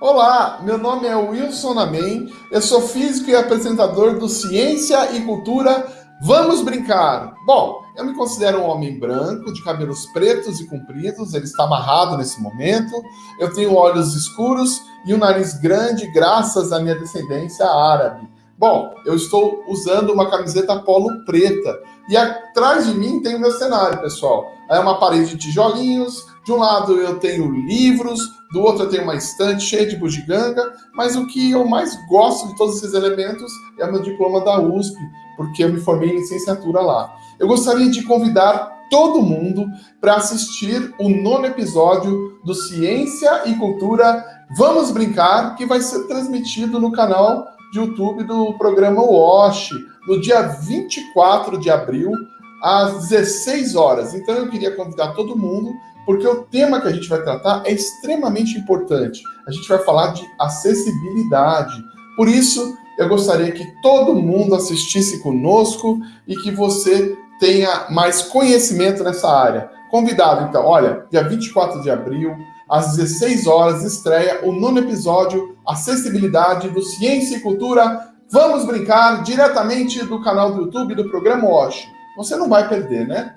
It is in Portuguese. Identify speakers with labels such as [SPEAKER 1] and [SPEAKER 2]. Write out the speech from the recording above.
[SPEAKER 1] Olá, meu nome é Wilson Amém, eu sou físico e apresentador do Ciência e Cultura Vamos Brincar. Bom, eu me considero um homem branco, de cabelos pretos e compridos, ele está amarrado nesse momento. Eu tenho olhos escuros e um nariz grande, graças à minha descendência árabe. Bom, eu estou usando uma camiseta polo preta e atrás de mim tem o meu cenário, pessoal. É uma parede de tijolinhos, de um lado eu tenho livros, do outro eu tenho uma estante cheia de bugiganga, mas o que eu mais gosto de todos esses elementos é o meu diploma da USP, porque eu me formei em licenciatura lá. Eu gostaria de convidar todo mundo para assistir o nono episódio do Ciência e Cultura Vamos Brincar, que vai ser transmitido no canal de YouTube do programa WASH, no dia 24 de abril, às 16 horas. Então eu queria convidar todo mundo, porque o tema que a gente vai tratar é extremamente importante. A gente vai falar de acessibilidade. Por isso, eu gostaria que todo mundo assistisse conosco e que você tenha mais conhecimento nessa área. Convidado, então, olha, dia 24 de abril, às 16 horas, estreia o nono episódio Acessibilidade do Ciência e Cultura. Vamos brincar diretamente do canal do YouTube do programa WASH. Você não vai perder, né?